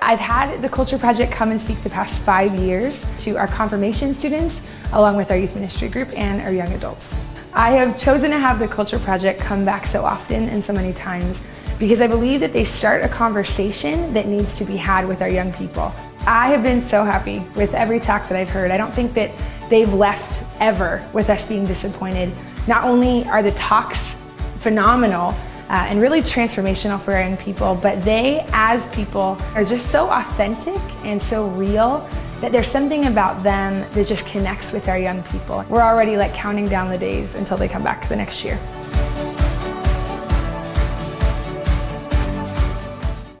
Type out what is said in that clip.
I've had the Culture Project come and speak the past five years to our confirmation students, along with our youth ministry group and our young adults. I have chosen to have the Culture Project come back so often and so many times because I believe that they start a conversation that needs to be had with our young people. I have been so happy with every talk that I've heard. I don't think that they've left ever with us being disappointed. Not only are the talks phenomenal, uh, and really transformational for our young people. But they, as people, are just so authentic and so real that there's something about them that just connects with our young people. We're already like counting down the days until they come back the next year.